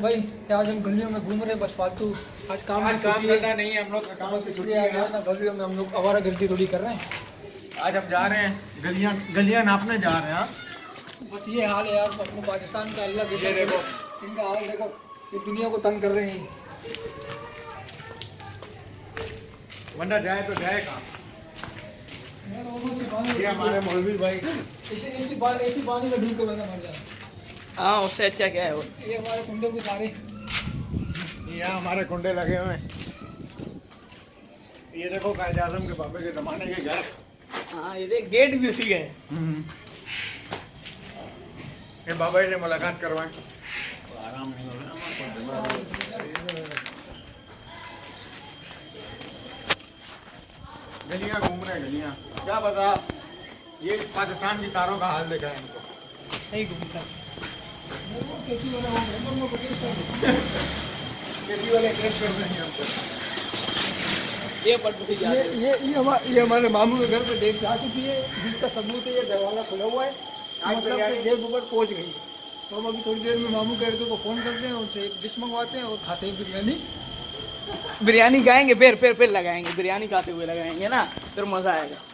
بھائی آج ہم گلیوں میں گھوم رہے بس فالتو آج کام کرنا نہیں ہم لوگ کام سے گلیوں میں ہم لوگ آوارہ گردی تھوڑی کر رہے ہیں۔ آج ہم جا رہے ہیں گلیاں گلیاں ناپنے جا رہے ہیں ہاں۔ بس یہ حال ہے یار اپنے پاکستان کا اللہ بھی ان کا حال دیکھو یہ دنیا کو تنگ کر رہے ہیں۔ بندہ جائے تو جائے کہاں ہمارے مولوی بھائی۔ اسی اسی میں ڈھونڈ کے بندہ مر جائے ہاں اس سے اچھا کیا ہے وہ۔ یہ ہمارے کنڈے یہاں ہمارے کنڈے لگے ہوئے یہ دیکھو قائد اعظم کے بابے کے زمانے کے گھر۔ ہاں یہ دیکھ گیٹ بھی اسی گئے یہ بابا جی سے ملاقات کروائیں۔ آرام نہیں ہو رہا گلیاں گھوم رہے گلیاں۔ کیا بتا یہ پاکستان کی تاروں کا حال دیکھا ہے ان کو۔ نہیں گھومتا۔ یہ ہمارے ماموں کے گھر پہ دیکھ جا چکی ہے جس کا ثبوت ہے یہ دروازہ کھلا ہوا ہے۔ مطلب کہ جیب اوپر پہنچ گئی ہے۔ تو ہم ابھی تھوڑی دیر میں ماموں کے لڑکے کو فون کرتے ہیں ان سے ایک ڈش منگواتے ہیں اور کھاتے ہیں بریانی۔ بریانی کھائیں گے پھر پھر پھر لگائیں گے۔ بریانی کھاتے ہوئے لگائیں گے نا پھر مزہ آئے گا۔